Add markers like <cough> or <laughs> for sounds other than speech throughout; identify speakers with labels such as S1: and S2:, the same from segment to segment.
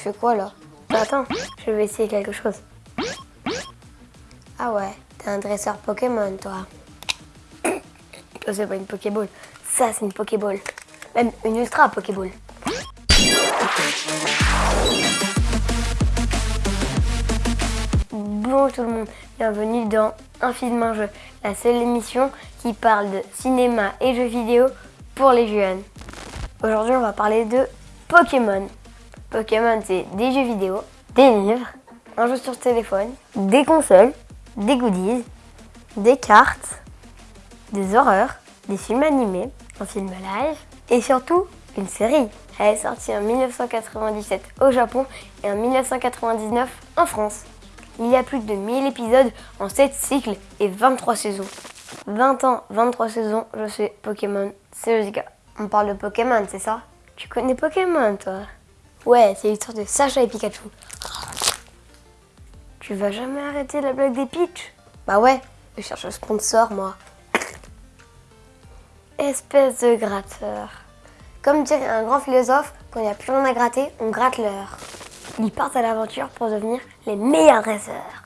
S1: fais quoi là Attends, je vais essayer quelque chose. Ah ouais, t'es un dresseur Pokémon toi. <coughs> C'est pas une Pokéball. Ça c'est une Pokéball. Même une Ultra Pokéball. Bonjour tout le monde, bienvenue dans Un film un jeu, la seule émission qui parle de cinéma et jeux vidéo pour les jeunes. Aujourd'hui on va parler de Pokémon. Pokémon c'est des jeux vidéo, des livres, un jeu sur téléphone, des consoles, des goodies, des cartes, des horreurs, des films animés, un film live et surtout une série. Elle est sortie en 1997 au Japon et en 1999 en France. Il y a plus de 1000 épisodes en 7 cycles et 23 saisons. 20 ans, 23 saisons, je sais Pokémon, c'est On parle de Pokémon, c'est ça? Tu connais Pokémon, toi? Ouais, c'est l'histoire de Sacha et Pikachu. Tu vas jamais arrêter la blague des Peach? Bah ouais, je cherche un sponsor, moi. Espèce de gratteur. Comme dirait un grand philosophe, quand il n'y a plus rien à gratter, on gratte l'heure. Ils partent à l'aventure pour devenir les meilleurs dresseurs.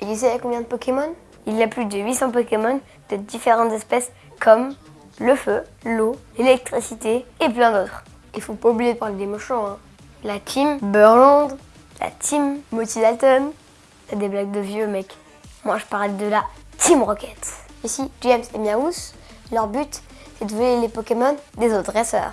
S1: Et tu sais combien de Pokémon? Il y a plus de 800 Pokémon de différentes espèces comme le feu, l'eau, l'électricité et plein d'autres. Il faut pas oublier de parler des méchants. Hein. La team Burland, la team Moti Dalton. C'est des blagues de vieux mec. Moi je parle de la Team Rocket. Ici, James et Miaous, leur but c'est de voler les Pokémon des autres dresseurs.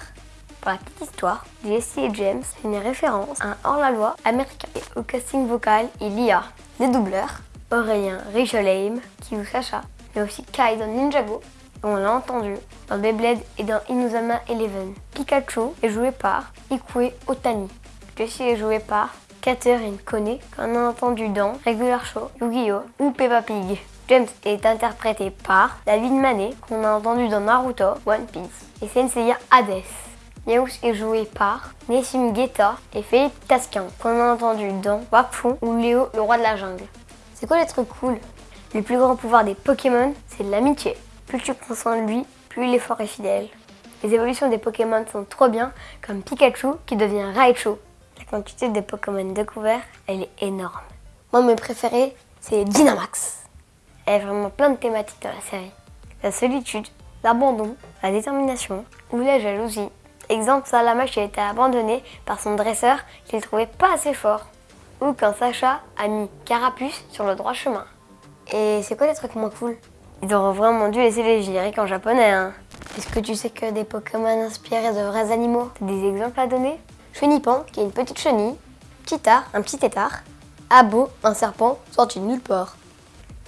S1: Pour la petite histoire, Jesse et James c'est une référence à un hors-la-loi américain. Et au casting vocal, il y a des doubleurs, Aurélien Richelheim qui joue Sacha, mais aussi Kai dans Ninjago, on l'a entendu dans Beyblade et dans Inuzama Eleven. Pikachu est joué par Ikue Otani. Jessie est joué par Catherine Kone, qu'on a entendu dans Regular Show, Yu-Gi-Oh! ou Peppa Pig. James est interprété par David Manet, qu'on a entendu dans Naruto, One Piece, et Senseiya Hades. Yaous est joué par Nessim Guetta et Philippe Tasquin, qu'on a entendu dans Wakfu ou Léo, le roi de la jungle. C'est quoi les trucs cool? Le plus grand pouvoir des Pokémon, c'est l'amitié. Plus tu prends soin de lui, plus il est fort et fidèle. Les évolutions des Pokémon sont trop bien, comme Pikachu qui devient Raichu. La quantité de Pokémon découverts, elle est énorme. Moi, mes préférés, c'est Dynamax. Elle a vraiment plein de thématiques dans la série. La solitude, l'abandon, la détermination ou la jalousie. Exemple, Salamash a été abandonné par son dresseur qu'il trouvait pas assez fort. Ou quand Sacha a mis Carapuce sur le droit chemin. Et c'est quoi les trucs moins cool? Ils auraient vraiment dû laisser les génériques en japonais. Hein. Est-ce que tu sais que des Pokémon inspirés de vrais animaux T'as des exemples à donner? Chenipan, qui est une petite chenille. Titar, un petit tétard. Abo, un serpent sorti de nulle part.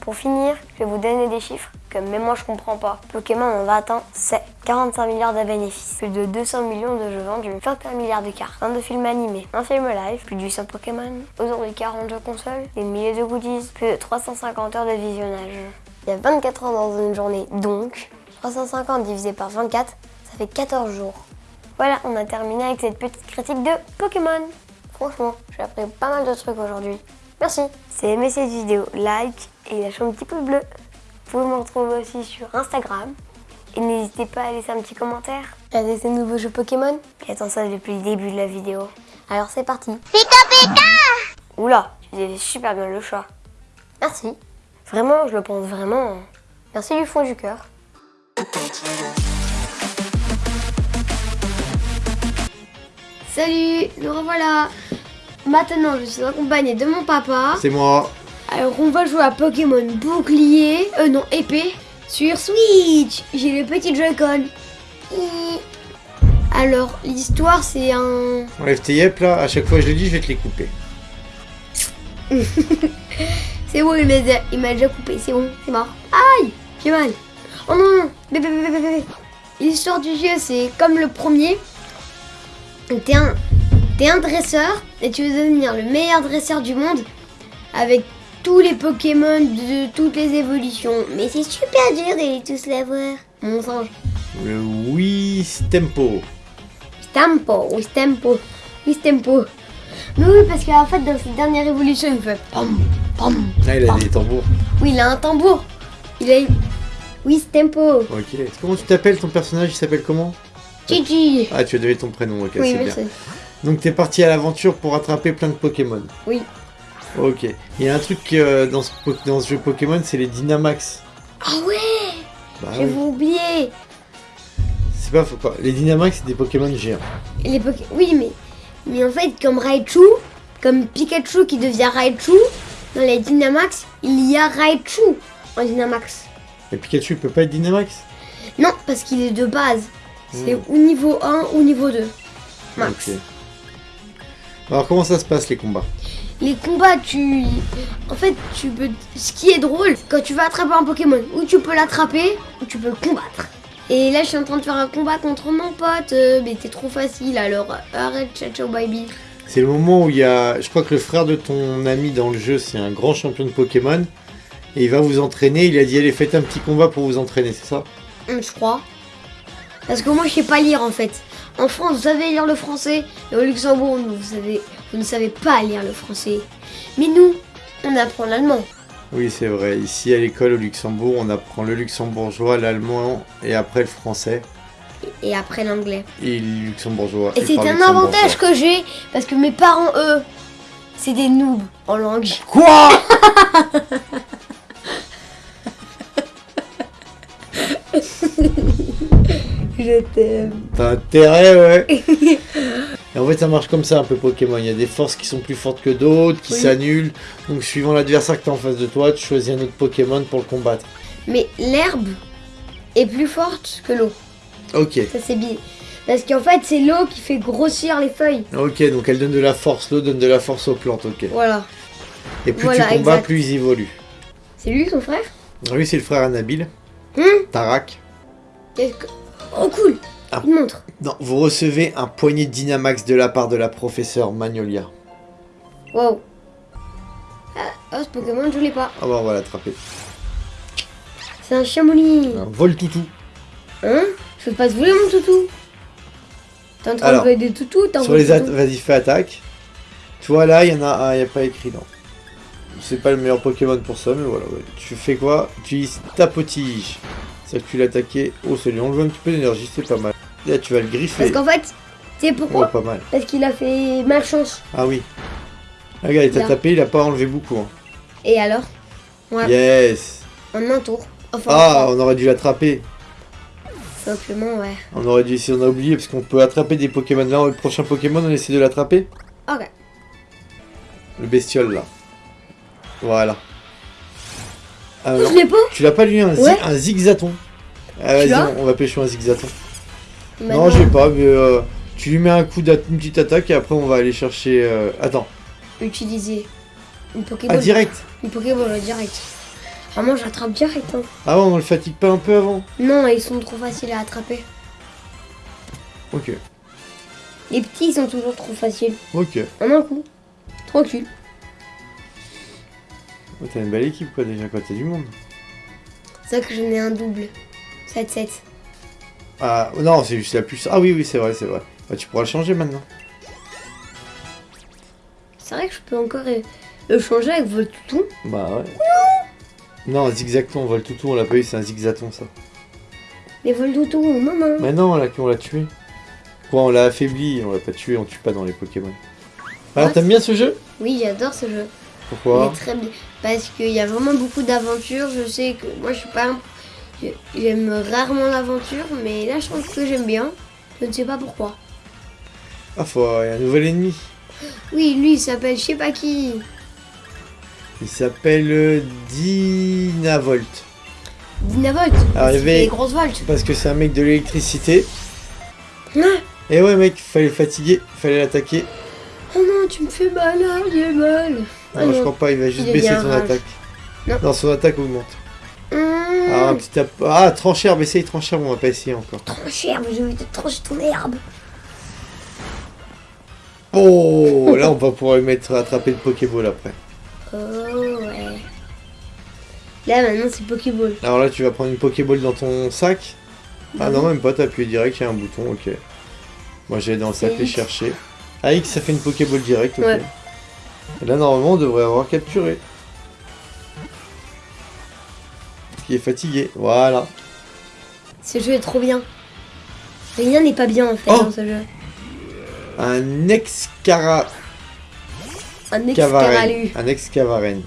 S1: Pour finir, je vais vous donner des chiffres que même moi je comprends pas. Pokémon en va atteindre c'est 45 milliards de bénéfices, plus de 200 millions de jeux vendus, 21 milliards de cartes, 22 films animés, un film live, plus de 800 Pokémon, aujourd'hui 40 jeux consoles, des milliers de goodies, plus de 350 heures de visionnage. Il y a 24 ans dans une journée, donc 350 divisé par 24, ça fait 14 jours. Voilà, on a terminé avec cette petite critique de Pokémon. Franchement, j'ai appris pas mal de trucs aujourd'hui. Merci. Si vous aimé cette vidéo, like et lâchez un petit pouce bleu. Vous pouvez me retrouver aussi sur Instagram. Et n'hésitez pas à laisser un petit commentaire. Regardez ces nouveaux jeux Pokémon. J'attends ça depuis le début de la vidéo. Alors c'est parti.
S2: Pika Pika
S1: Oula, tu faisais super bien le chat. Merci. Vraiment, je le pense vraiment. Merci du fond du cœur. Salut, nous revoilà. Maintenant, je suis accompagnée de mon papa.
S3: C'est moi.
S1: Alors, on va jouer à Pokémon bouclier, euh non, épée, sur Switch. J'ai le petit Joy-Con. Alors, l'histoire, c'est un...
S3: Enlève tes yep là, à chaque fois je le dis, je vais te les couper. <laughs>
S1: c'est bon, il m'a déjà, coupé, c'est bon, c'est mort. Aïe, j'ai mal. Oh non, bébé. L'histoire du jeu, c'est comme le premier. T'es un, dresseur et tu veux devenir le meilleur dresseur du monde avec tous les Pokémon de toutes les évolutions. Mais c'est super dur de les tous l'avoir. Mon singe.
S3: Le Wii Tempo.
S1: Stampo, oui Stampo. Mais oui, parce qu'en fait, dans cette dernière évolution, il fait pam, pam.
S3: Ah, il a
S1: pam.
S3: des tambours.
S1: Oui, il a un tambour. Il a. Oui, Stampo.
S3: Ok. Comment tu t'appelles? Ton personnage Il s'appelle comment?
S1: Gigi.
S3: Ah, tu as donné ton prénom, ok,
S1: Oui,
S3: c'est bien. Donc t'es parti à l'aventure pour attraper plein de Pokémon.
S1: Oui.
S3: Ok. Il y a un truc euh, dans, ce, po- dans ce jeu Pokémon, c'est les Dynamax.
S1: Ah ouais
S3: Bah
S1: J'avais
S3: oui.
S1: oublié
S3: C'est pas faux. Les Dynamax, c'est des Pokémon géants.
S1: Les Poké- Oui, mais, mais en fait, comme Raichu, comme Pikachu qui devient Raichu, dans les Dynamax, il y a Raichu en Dynamax.
S3: Et Pikachu, il peut pas être Dynamax?
S1: Non, parce qu'il est de base. C'est
S3: Hmm.
S1: ou niveau 1 ou niveau 2. Max.
S3: Alors comment ça se passe les combats?
S1: Les combats, tu. En fait, tu peux. Ce qui est drôle, quand tu vas attraper un Pokémon, ou tu peux l'attraper, ou tu peux le combattre. Et là, je suis en train de faire un combat contre mon pote, euh, mais t'es trop facile, alors arrête, ciao, ciao, bye bye.
S3: C'est le moment où il y a... Je crois que le frère de ton ami dans le jeu, c'est un grand champion de Pokémon. Et il va vous entraîner. Il a dit, allez, faites un petit combat pour vous entraîner, c'est ça?
S1: Hum, Je crois. Parce que moi, je sais pas lire en fait. En France, vous savez lire le français, et au Luxembourg, vous, savez, vous ne savez pas lire le français. Mais nous, on apprend l'allemand.
S3: Oui, c'est vrai. Ici, à l'école au Luxembourg, on apprend le luxembourgeois, l'allemand et après le français.
S1: Et après l'anglais.
S3: Et le luxembourgeois.
S1: Et c'est un avantage que j'ai, parce que mes parents, eux, c'est des noobs en langue.
S3: Quoi? <laughs>
S1: Je t'aime.
S3: T'as intérêt, ouais. <laughs> Et en fait, ça marche comme ça un peu Pokémon. Il y a des forces qui sont plus fortes que d'autres, qui
S1: Oui.
S3: s'annulent. Donc, suivant l'adversaire que t'as en face de toi, tu choisis un autre Pokémon pour le combattre.
S1: Mais l'herbe est plus forte que l'eau.
S3: Ok.
S1: Ça c'est bien. Parce qu'en fait, c'est l'eau qui fait grossir les feuilles.
S3: Ok, donc elle donne de la force. L'eau donne de la force aux plantes, ok.
S1: Voilà.
S3: Et plus
S1: Voilà,
S3: tu combats,
S1: exact.
S3: plus ils évoluent.
S1: C'est lui son frère?
S3: Oui, c'est le frère Anabil.
S1: Hum
S3: Tarak.
S1: Qu'est-ce que- Oh cool
S3: Ah.
S1: Il montre.
S3: Non, vous recevez un poignet de Dynamax de la part de la professeure Magnolia.
S1: Wow. Ah, oh, ce Pokémon, je l'ai pas.
S3: Ah bah on va l'attraper.
S1: C'est un chamouli.
S3: Un vol toutou.
S1: Hein? Je peux pas te voler mon toutou. T'es en train
S3: Alors,
S1: de voler des toutous
S3: Sur les vas-y fais attaque. Tu vois là, il y en a un, il n'y a pas écrit non. C'est pas le meilleur Pokémon pour ça, mais voilà. ouais. Tu fais quoi? Tu utilises C'est que tu l'attaquais. Oh, ça lui enlève un petit peu d'énergie, c'est pas mal. Là, tu vas le griffer.
S1: Parce qu'en fait, tu sais
S3: Oh,
S1: pourquoi
S3: pas mal.
S1: Parce qu'il a fait malchance.
S3: Ah oui. Ah, Regarde, il t'a tapé, il a pas enlevé beaucoup. hein.
S1: Et alors Ouais.
S3: Yes.
S1: En un tour. Enfin,
S3: Ah, on aurait dû l'attraper.
S1: simplement, ouais.
S3: On aurait dû essayer, on a oublié parce qu'on peut attraper des Pokémon. Là, le prochain Pokémon, on essaie de l'attraper.
S1: Ok.
S3: Le bestiole là. Voilà. Ah,
S1: Oh,
S3: non.
S1: je l'ai pas
S3: Tu l'as pas lui un,
S1: Ouais.
S3: un zigzaton Ah,
S1: Tu
S3: Vas-y, on, va pêcher un zigzaton. Non, je l'ai pas, mais euh, tu lui mets un coup d'attaque, une petite attaque et après on va aller chercher. euh, Attends,
S1: Utiliser une Pokéball.
S3: ah direct
S1: Une Pokéball, direct. Vraiment, j'attrape direct. Hein.
S3: Ah ouais, on le fatigue pas un peu avant
S1: Non, ils sont trop faciles à attraper.
S3: Ok,
S1: Les petits, ils sont toujours trop faciles.
S3: ok.
S1: En un coup. Tranquille.
S3: Oh, T'as une belle équipe quoi déjà, quoi, t'as du monde.
S1: C'est ça que j'en ai un double. 7-7.
S3: Ah non, c'est juste la plus. Ah oui, oui, c'est vrai, c'est vrai. Bah, tu pourras le changer maintenant.
S1: C'est vrai que je peux encore euh, le changer avec Voltouton.
S3: Bah ouais. Non, un zigzaton, on l'a pas eu, c'est un zigzaton ça.
S1: Les Voltouton, non, non.
S3: Mais non, là, on l'a tué. Quoi, on l'a affaibli, on l'a pas tué, on tue pas dans les Pokémon. Alors, t'aimes bien ce jeu?
S1: Oui, j'adore ce jeu.
S3: Pourquoi
S1: très bien. Parce qu'il y a vraiment beaucoup d'aventures. Je sais que moi, je suis pas. un- J'aime rarement l'aventure, mais là, je pense que j'aime bien. Je ne sais pas pourquoi.
S3: Ah, faut... il y a un nouvel ennemi.
S1: Oui, lui, il s'appelle je sais pas qui.
S3: Il s'appelle euh,
S1: C'est
S3: avait-
S1: des grosses volts.
S3: Parce que c'est un mec de l'électricité.
S1: Ah,
S3: Et ouais, mec, fallait le fatiguer, fallait l'attaquer.
S1: oh non, tu me fais mal, là, j'ai mal. Ah
S3: Non, je
S1: non.
S3: crois pas, il va juste
S1: Il
S3: baisser son
S1: rage.
S3: attaque.
S1: Non.
S3: Non, son attaque augmente.
S1: Hum,
S3: Ah, un petit. Ah, tranchère, mais essaye tranchère, on va pas essayer encore.
S1: Trop cher, mais je vais te trancher ton herbe.
S3: Oh, là, <laughs> on va pouvoir lui mettre attraper le Pokéball après.
S1: Oh, ouais. Là, maintenant, c'est Pokéball.
S3: Alors là, tu vas prendre une Pokéball dans ton sac. Ah
S1: Mhm.
S3: non, même pas, t'as appuyé direct, il y a un bouton, ok. Moi, j'allais dans le sac les chercher. Ah, X, ça fait une Pokéball direct, ok.
S1: Ouais.
S3: Et là, normalement, on devrait avoir capturé. Qui est fatigué, voilà.
S1: Ce jeu est trop bien. Rien n'est pas bien, en fait,
S3: Oh
S1: dans ce jeu.
S3: Un Excara...
S1: Un
S3: Cavaren.
S1: Excaralu.
S3: Un Excavaren.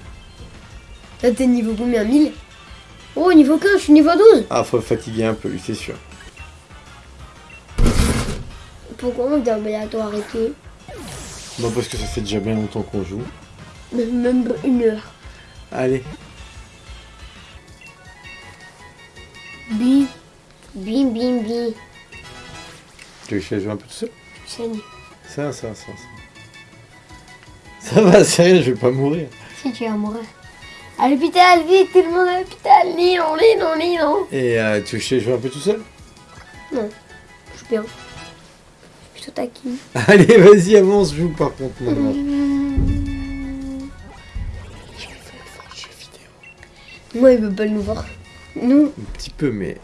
S1: Là, t'es niveau combien? 1000 Oh, niveau 15, je suis niveau 12.
S3: Ah, faut fatiguer un peu, lui, c'est sûr.
S1: Pourquoi on doit bientôt arrêter
S3: Bon, parce que ça fait déjà bien longtemps qu'on joue.
S1: Même une heure.
S3: Allez.
S1: Bim. Bim, bim, bim.
S3: Tu veux que je jouer un peu tout seul? Ça, ça, ça, ça. Ça va, sérieux, je vais pas mourir.
S1: Si tu vas mourir. À l'hôpital, vite, tout le monde à l'hôpital. Linon, linon, linon.
S3: Et euh, tu veux que je jouer un peu tout seul?
S1: Non, je suis bien. Taquine. <laughs>
S3: Allez, vas-y, avance, joue par contre maintenant.
S1: Moi, il veut pas nous voir. Nous,
S3: Un petit peu, mais...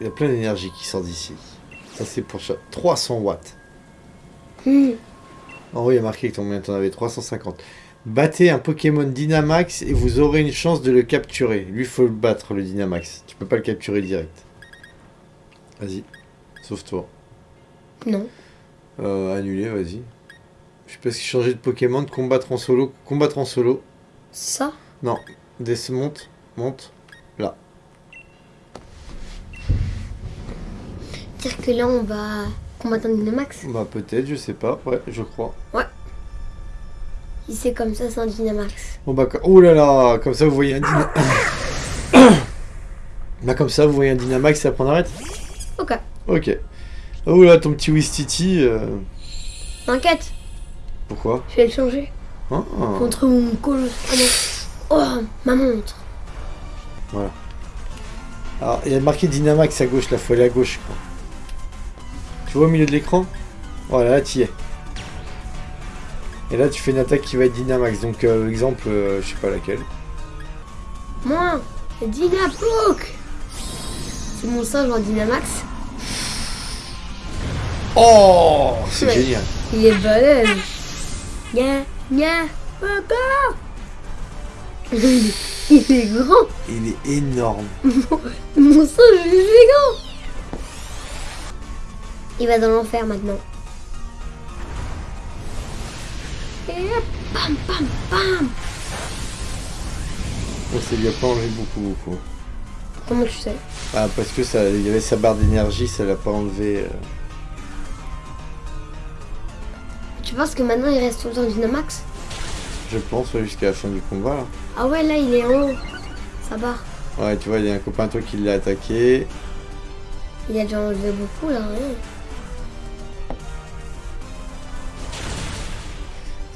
S3: Il y a plein d'énergie qui sort d'ici. Ça, c'est pour ça. 300 watts.
S1: hmm,
S3: En haut, il y a marqué que combien t'en avais 350. Battez un Pokémon Dynamax et vous aurez une chance de le capturer. Lui, faut le battre, le Dynamax. Tu peux pas le capturer direct. Vas-y. Sauve-toi.
S1: non.
S3: Euh, annuler, vas-y. Je sais pas si changer de Pokémon, de combattre en solo. Combattre en solo.
S1: Ça?
S3: Non. Des monte. Monte. Là.
S1: Dire que là, on va combattre un Dynamax?
S3: Bah peut-être, je sais pas. Ouais, je crois.
S1: Si c'est comme ça, c'est un Dynamax.
S3: Bon bah, oh là là, comme ça vous voyez un Dyna... <coughs> <coughs> bah comme ça vous voyez un Dynamax, ça prend arrête
S1: Ok.
S3: Ok. Oh là, ton petit Wistiti. Euh...
S1: T'inquiète,
S3: Pourquoi?
S1: Je vais le changer.
S3: Hein
S1: Contre mon colosse. Ah. Oh, ma montre.
S3: Alors, il y a marqué Dynamax à gauche, là, faut aller à gauche. Quoi. Tu vois au milieu de l'écran? Voilà, là, tu y es. Et là, tu fais une attaque qui va être Dynamax. Donc, euh, exemple, euh, je sais pas laquelle.
S1: Moi, c'est Dynapook. C'est mon singe en Dynamax.
S3: Oh C'est
S1: Ouais.
S3: génial.
S1: Il est balèze. Nya, nya, papa. Il est- il est grand.
S3: Il est énorme.
S1: Mon singe, il est gigant. Il va dans l'enfer maintenant. Et hop, bam, bam, bam.
S3: Lui a pas enlevé beaucoup, beaucoup.
S1: Comment tu sais?
S3: Ah, parce que ça, il y avait sa barre d'énergie, ça l'a pas enlevé. euh.
S1: Tu penses que maintenant il reste tout le temps Dynamax
S3: Je pense ouais, jusqu'à la fin du combat là.
S1: Ah ouais, là il est en haut. Ça barre.
S3: Ouais, tu vois, il y a un copain à toi qui l'a attaqué.
S1: Il a déjà enlevé beaucoup là.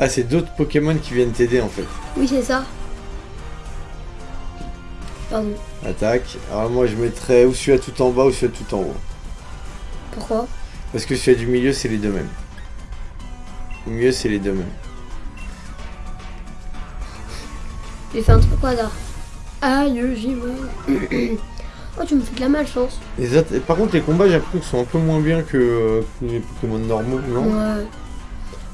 S3: Ah, c'est d'autres Pokémon qui viennent t'aider en fait.
S1: Oui, c'est ça. Pardon.
S3: Attaque. Alors moi je mettrais ou celui-là tout en bas ou celui-là tout en haut.
S1: Pourquoi?
S3: Parce que celui du milieu c'est les deux mêmes. Milieu c'est les deux mêmes.
S1: J'ai fait un truc au hasard. Aïe, j'y vais. <coughs> oh, tu me fais de la malchance.
S3: Les autres- par contre les combats j'ai l'impression qu'ils sont un peu moins bien que, euh, que les Pokémon normaux, non?
S1: Ouais.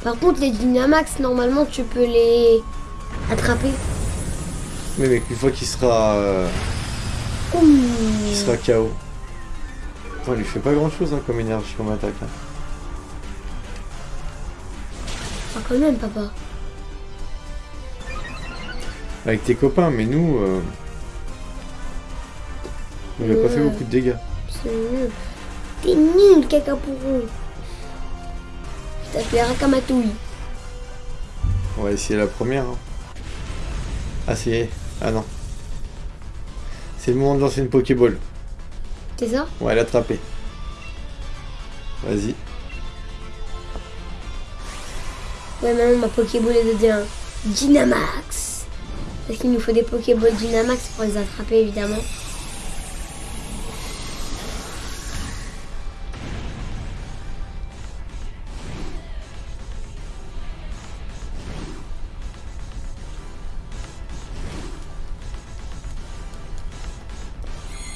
S1: Par contre, les Dynamax, normalement, tu peux les attraper.
S3: Mais mec, une fois qu'il sera, euh, sera KO. Attends, il lui fait pas grand chose hein, comme énergie comme attaque. hein.
S1: Quand même, papa.
S3: Avec tes copains, mais nous, euh, il a pas fait
S1: Ouais.
S3: beaucoup de dégâts.
S1: C'est nul. T'es nul. Je t'appelle Rakamatouille.
S3: On va essayer la première. hein. Ah, c'est. Ah non. C'est le moment de lancer une Pokéball.
S1: C'est ça?
S3: On va l'attraper. Vas-y.
S1: Maintenant, ma Pokéball est devient Dynamax. Parce qu'il nous faut des Pokéballs Dynamax pour les attraper, évidemment.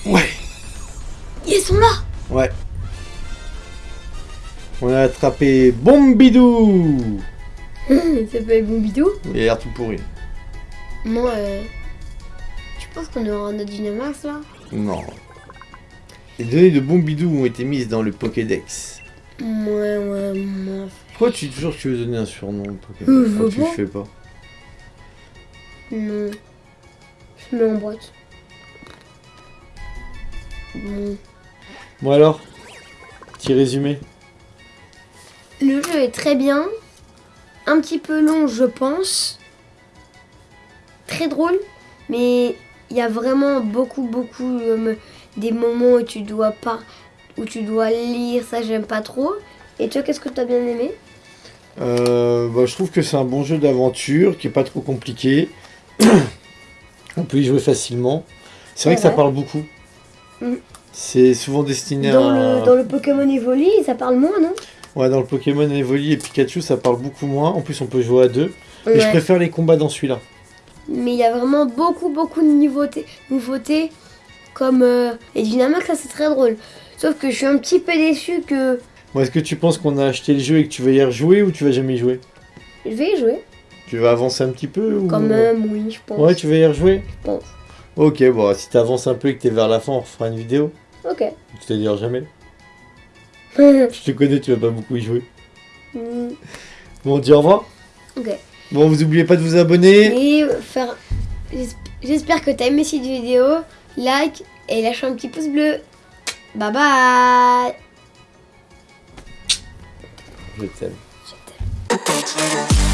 S3: Ouais.
S1: Ils sont là
S3: Ouais. On a attrapé Bombidou <laughs>
S1: Ça s'appelle Bombidou
S3: Il a l'air tout pourri.
S1: Moi, euh... Tu penses qu'on aura un autre Dynamax, là?
S3: Non. Les données de Bombidou ont été mises dans le Pokédex.
S1: Ouais, ouais, ouais.
S3: Pourquoi tu toujours tu veux donner un surnom au
S1: Euh,
S3: quand
S1: veux
S3: tu le fais pas?
S1: Non. Je mets en boîte. Bon.
S3: Bon alors Petit résumé.
S1: Le jeu est très bien. Un petit peu long, je pense. Très drôle. Mais il y a vraiment beaucoup, beaucoup euh, des moments où tu dois pas, où tu dois lire. Ça, j'aime pas trop. Et toi, qu'est-ce que tu as bien aimé?
S3: Euh, bah, je trouve que c'est un bon jeu d'aventure qui est pas trop compliqué. <coughs> On peut y jouer facilement. C'est vrai que ça parle beaucoup.
S1: Mm.
S3: C'est souvent destiné
S1: dans
S3: à...
S1: le, dans le Pokémon Evoli, ça parle moins, non?
S3: Ouais, dans le Pokémon Evoli et Pikachu, ça parle beaucoup moins. En plus, on peut jouer à deux. Et je
S1: Ouais.
S3: préfère les combats dans celui-là.
S1: Mais il y a vraiment beaucoup, beaucoup de nouveautés, nouveautés comme euh, les Dynamax, ça c'est très drôle. Sauf que je suis un petit peu déçu que
S3: Bon, Est-ce que tu penses qu'on a acheté le jeu et que tu vas y rejouer ou tu vas jamais y jouer?
S1: Je vais y jouer.
S3: Tu vas avancer un petit peu ou...
S1: Quand même, oui, je pense.
S3: Ouais, tu vas y rejouer?
S1: Je pense.
S3: Ok, bon, si t'avances un peu et que t'es vers la fin, on refera une vidéo.
S1: Ok.
S3: C'est-à-dire jamais. <laughs> Je te connais, tu vas pas beaucoup y jouer.
S1: Mm,
S3: Bon, on dit au revoir.
S1: ok.
S3: Bon, vous oubliez pas de vous abonner.
S1: Et faire. j'esp- J'espère que t'as aimé cette vidéo. Like et lâche un petit pouce bleu. Bye bye.
S3: Je t'aime.
S1: Je t'aime.